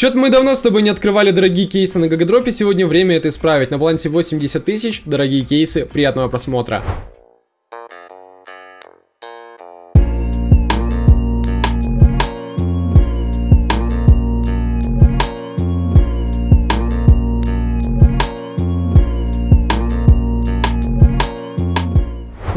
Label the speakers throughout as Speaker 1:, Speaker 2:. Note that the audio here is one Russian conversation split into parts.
Speaker 1: Чё-то мы давно с тобой не открывали дорогие кейсы на GGDrop е, сегодня время это исправить. На балансе 80 тысяч, дорогие кейсы, приятного просмотра.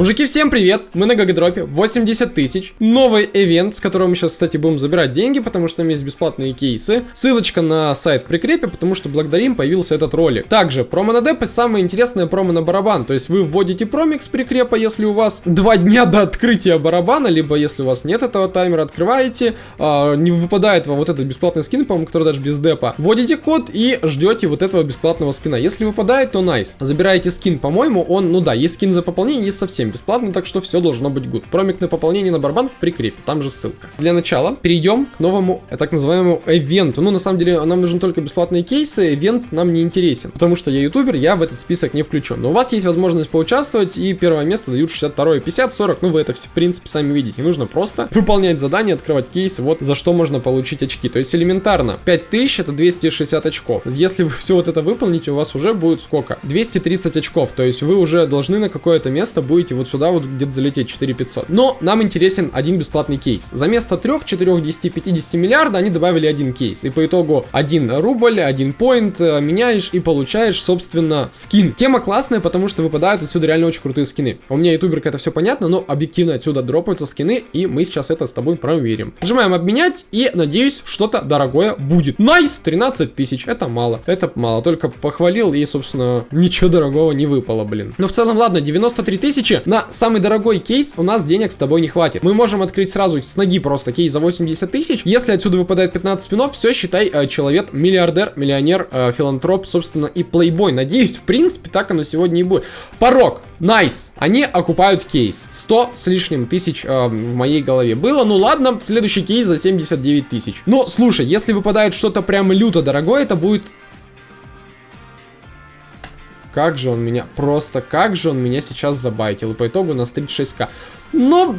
Speaker 1: Мужики, всем привет! Мы на GGDrop е, 80 тысяч. Новый ивент, с которого мы сейчас, кстати, будем забирать деньги, потому что там есть бесплатные кейсы. Ссылочка на сайт в прикрепе, потому что благодаря им появился этот ролик. Также, промо на деп самое интересное промо на барабан. То есть вы вводите промик с прикрепа, если у вас два дня до открытия барабана, либо если у вас нет этого таймера, открываете, а, не выпадает вам вот этот бесплатный скин, по-моему, который даже без депа. Вводите код и ждете вот этого бесплатного скина. Если выпадает, то найс. Nice. Забираете скин, по-моему, он, ну да, есть скин за пополнение, есть совсем бесплатно, так что все должно быть good. Промик на пополнение на барабан в прикрепе, там же ссылка. Для начала перейдем к новому, э, так называемому ивенту. Ну, на самом деле, нам нужны только бесплатные кейсы, ивент нам не интересен, потому что я ютубер, я в этот список не включен. Но у вас есть возможность поучаствовать, и первое место дают 62, 50, 40, ну, вы это все, в принципе, сами видите. Нужно просто выполнять задания, открывать кейсы, вот за что можно получить очки. То есть элементарно, 5000 это 260 очков. Если вы все вот это выполните, у вас уже будет сколько? 230 очков, то есть вы уже должны на какое-то место будете можете вот сюда вот где-то залететь 4500. Но нам интересен один бесплатный кейс. За место 3, 4, 10, 50 миллиарда они добавили один кейс. И по итогу 1 рубль, 1 поинт э, меняешь и получаешь, собственно, скин. Тема классная, потому что выпадают отсюда реально очень крутые скины. У меня ютуберка это все понятно, но объективно отсюда дропаются скины, и мы сейчас это с тобой проверим. Нажимаем обменять, и надеюсь, что-то дорогое будет. Nice! 13 тысяч, это мало. Это мало, только похвалил, и, собственно, ничего дорогого не выпало, блин. Но в целом, ладно, 93 тысячи, на самый дорогой кейс у нас денег с тобой не хватит. Мы можем открыть сразу с ноги просто кейс за 80 тысяч. Если отсюда выпадает 15 спинов, все, считай, э, человек миллиардер, миллионер, э, филантроп, собственно, и плейбой. Надеюсь, в принципе, так оно сегодня и будет. Порог. Nice. Nice. Они окупают кейс. 100 с лишним тысяч э, в моей голове было. Ну ладно, следующий кейс за 79 тысяч. Но, слушай, если выпадает что-то прям люто дорогое, это будет как же он меня, просто как же он меня сейчас забайтил. И по итогу у нас 36к. Но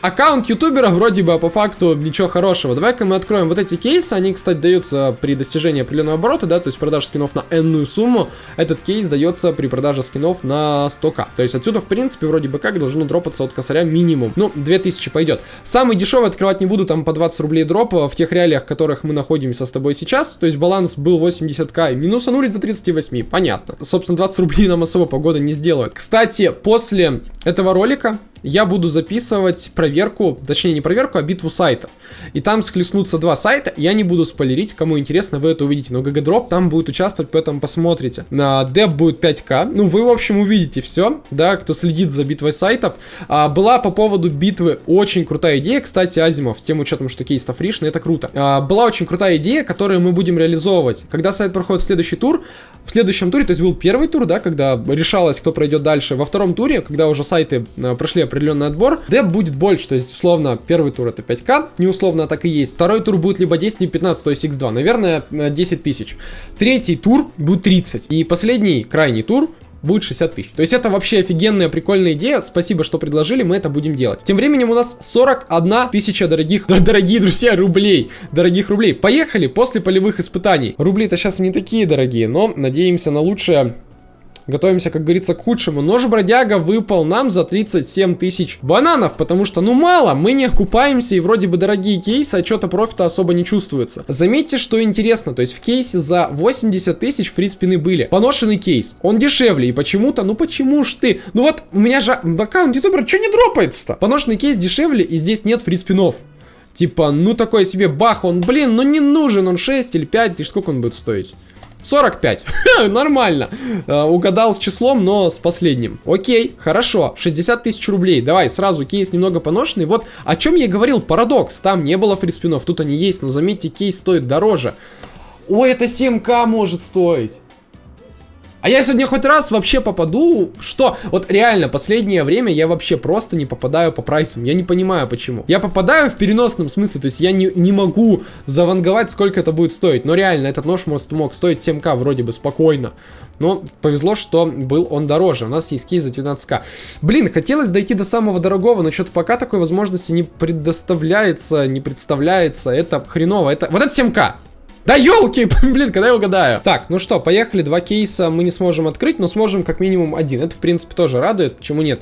Speaker 1: аккаунт ютубера вроде бы, а по факту ничего хорошего. Давай-ка мы откроем вот эти кейсы. Они, кстати, даются при достижении определенного оборота, да, то есть продажа скинов на энную сумму. Этот кейс дается при продаже скинов на 100к. То есть отсюда, в принципе, вроде бы как должно дропаться от косаря минимум. Ну, 2000 пойдет. Самый дешевый открывать не буду, там по 20 рублей дроп в тех реалиях, в которых мы находимся с тобой сейчас. То есть баланс был 80к, и минусанули до 38, понятно. Собственно, 20 рублей нам особо погода не сделают. Кстати, после этого ролика я буду записывать проверку, точнее не проверку, а битву сайтов. И там схлестнутся два сайта, я не буду спойлерить, кому интересно, вы это увидите. Но GGDrop там будет участвовать, поэтому посмотрите. На деп будет 5к, ну вы в общем увидите все, да, кто следит за битвой сайтов. А, была по поводу битвы очень крутая идея, кстати, Азимов, с тем учетом, что кейс фришный, это круто. А, была очень крутая идея, которую мы будем реализовывать. Когда сайт проходит в следующий тур, в следующем туре, то есть был первый тур, да, когда решалось, кто пройдет дальше. Во втором туре, когда уже сайты а, прошли определенный отбор, деп будет больше, то есть, условно, первый тур это 5к, не условно, а так и есть. Второй тур будет либо 10, либо 15, то есть x2, наверное, 10 тысяч. Третий тур будет 30, и последний, крайний тур будет 60 тысяч. То есть это вообще офигенная, прикольная идея. Спасибо, что предложили, мы это будем делать. Тем временем у нас 41 тысяча дорогих, дорогие друзья, рублей. Дорогих рублей. Поехали после полевых испытаний. Рубли-то сейчас не такие дорогие, но надеемся на лучшее. Готовимся, как говорится, к худшему. Нож-бродяга выпал нам за 37 тысяч бананов, потому что, ну, мало, мы не окупаемся, и вроде бы дорогие кейсы, а что-то профита особо не чувствуется. Заметьте, что интересно, то есть в кейсе за 80 тысяч фри-спины были. Поношенный кейс, он дешевле, и почему-то, ну почему ж ты? Ну вот, у меня же аккаунт ютубера, что не дропается-то? Поношенный кейс дешевле, и здесь нет фри-спинов. Типа, ну такой себе бах, он, блин, ну не нужен, он 6 или 5, и сколько он будет стоить? 45. Нормально. Uh, угадал с числом, но с последним. Окей, хорошо. 60 тысяч рублей. Давай, сразу кейс немного поношенный. Вот о чем я говорил, парадокс. Там не было фриспинов, тут они есть, но заметьте, кейс стоит дороже. Ой, это 7к может стоить. А я сегодня хоть раз вообще попаду, что? Вот реально, последнее время я вообще просто не попадаю по прайсам. Я не понимаю, почему. Я попадаю в переносном смысле, то есть я не, не могу заванговать, сколько это будет стоить. Но реально, этот нож может, мог стоить 7к вроде бы спокойно. Но повезло, что был он дороже. У нас есть кейс за 19к. Блин, хотелось дойти до самого дорогого, но что-то пока такой возможности не предоставляется, не представляется. Это хреново. Это... Вот это 7к. Да елки, блин, когда я угадаю. Так, ну что, поехали, два кейса мы не сможем открыть, но сможем как минимум один. Это, в принципе, тоже радует, почему нет.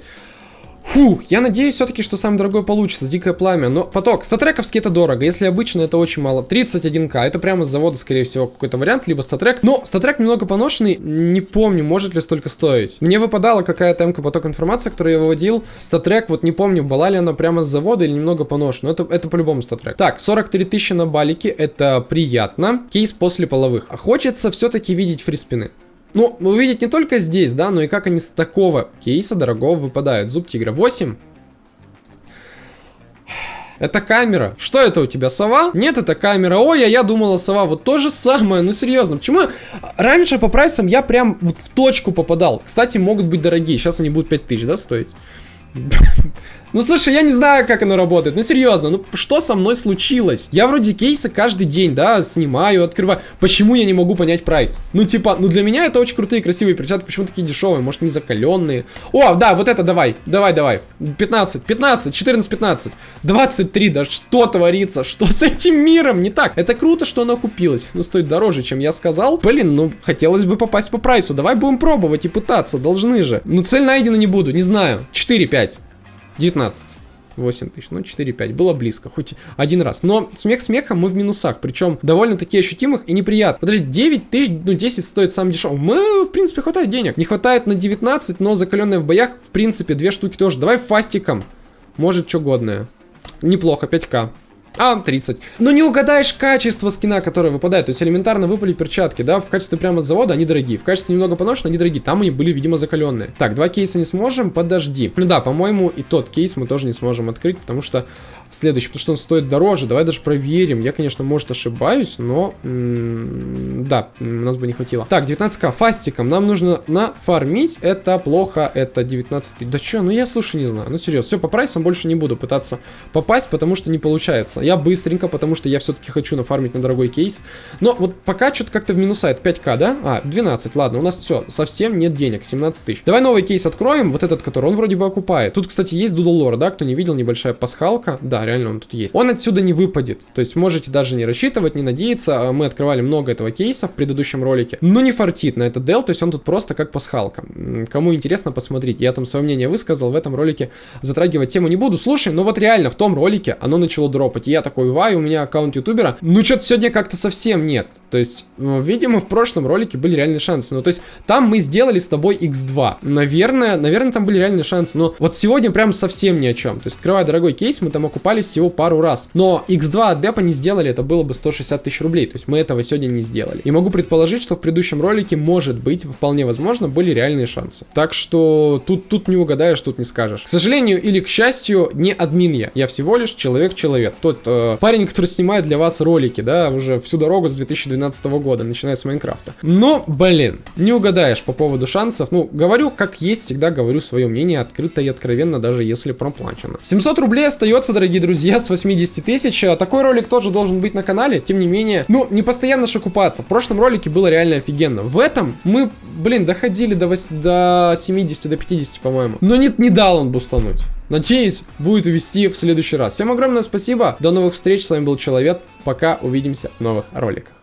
Speaker 1: Фух, я надеюсь все-таки, что самое дорогое получится, дикое пламя. Но поток, StatTrak овский это дорого, если обычно это очень мало. 31к, это прямо с завода, скорее всего, какой-то вариант, либо StatTrak. Но StatTrak немного поношенный, не помню, может ли столько стоить. Мне выпадала какая-то МК поток информации, которую я выводил. StatTrak, вот не помню, была ли она прямо с завода или немного поношена. Это, это по-любому StatTrak. Так, 43 тысячи на балике, это приятно. Кейс после половых. А хочется все-таки видеть фриспины. Ну, увидеть не только здесь, да, но и как они с такого кейса дорогого выпадают. Зуб тигра 8. Это камера. Что это у тебя, сова? Нет, это камера. Ой, а я думала сова. Вот то же самое. Ну, серьезно. Почему? Раньше по прайсам я прям вот в точку попадал. Кстати, могут быть дорогие. Сейчас они будут 5000, да, стоить? Ну слушай, я не знаю, как оно работает. Ну серьезно, ну что со мной случилось? Я вроде кейсы каждый день, да, снимаю, открываю. Почему я не могу понять прайс? Ну типа, ну для меня это очень крутые, красивые перчатки. Почему такие дешевые? Может не закаленные? О, да, вот это давай, давай, давай. 15, 15, 14, 15, 23, да что творится? Что с этим миром не так? Это круто, что оно купилось. Но стоит дороже, чем я сказал. Блин, ну хотелось бы попасть по прайсу. Давай будем пробовать и пытаться, должны же. Ну цель найдена не буду, не знаю. 4, 5. 19. 8 тысяч, ну 4-5, было близко, хоть один раз. Но смех смехом мы в минусах, причем довольно-таки ощутимых и неприятно. Подожди, 9 тысяч, ну 10 стоит сам дешевый. Мы, в принципе, хватает денег. Не хватает на 19, но закаленные в боях, в принципе, две штуки тоже. Давай фастиком, может, что годное. Неплохо, 5к. А, 30. Но не угадаешь качество скина, которое выпадает. То есть элементарно выпали перчатки, да, в качестве прямо с завода они дорогие. В качестве немного поношенные они дорогие. Там они были, видимо, закаленные. Так, два кейса не сможем, подожди. Ну да, по-моему, и тот кейс мы тоже не сможем открыть, потому что следующий, потому что он стоит дороже. Давай даже проверим. Я, конечно, может ошибаюсь, но... да, у нас бы не хватило. Так, 19к фастиком. Нам нужно нафармить. Это плохо, это 19... Да что, ну я, слушай, не знаю. Ну серьезно, все, по прайсам больше не буду пытаться попасть, потому что не получается. Я быстренько, потому что я все-таки хочу нафармить на дорогой кейс. Но вот пока что-то как-то в минуса. Это 5к, да? А, 12, ладно, у нас все, совсем нет денег, 17 тысяч. Давай новый кейс откроем, вот этот, который он вроде бы окупает. Тут, кстати, есть Doodle Lore, да? Кто не видел, небольшая пасхалка. Да, реально он тут есть. Он отсюда не выпадет. То есть можете даже не рассчитывать, не надеяться. А мы открывали много этого кейса в предыдущем ролике. Но не фартит на этот дел, то есть он тут просто как пасхалка. Кому интересно, посмотрите. Я там свое мнение высказал, в этом ролике затрагивать тему не буду. Слушай, ну вот реально в том ролике оно начало дропать. Я такой, вай, у меня аккаунт ютубера. Ну что-то сегодня как-то совсем нет. То есть, видимо, в прошлом ролике были реальные шансы. Ну, то есть, там мы сделали с тобой x2. Наверное, наверное, там были реальные шансы. Но вот сегодня прям совсем ни о чем. То есть, открывая дорогой кейс, мы там окупались всего пару раз. Но X2 от депа не сделали, это было бы 160 тысяч рублей. То есть мы этого сегодня не сделали. И могу предположить, что в предыдущем ролике, может быть, вполне возможно, были реальные шансы. Так что тут, тут не угадаешь, тут не скажешь. К сожалению или к счастью, не админ я. Я всего лишь человек-человек. Тот э, парень, который снимает для вас ролики, да, уже всю дорогу с 2012 года, начиная с Майнкрафта. Но, блин, не угадаешь по поводу шансов. Ну, говорю, как есть, всегда говорю свое мнение открыто и откровенно, даже если проплачено. 700 рублей остается, дорогие друзья, с 80 тысяч. А такой ролик тоже должен быть на канале, тем не менее. Ну, не постоянно же купаться. В прошлом ролике было реально офигенно. В этом мы, блин, доходили до, 8, до 70, до 50, по-моему. Но нет, не дал он бустануть. Надеюсь, будет вести в следующий раз. Всем огромное спасибо. До новых встреч. С вами был Человек. Пока. Увидимся в новых роликах.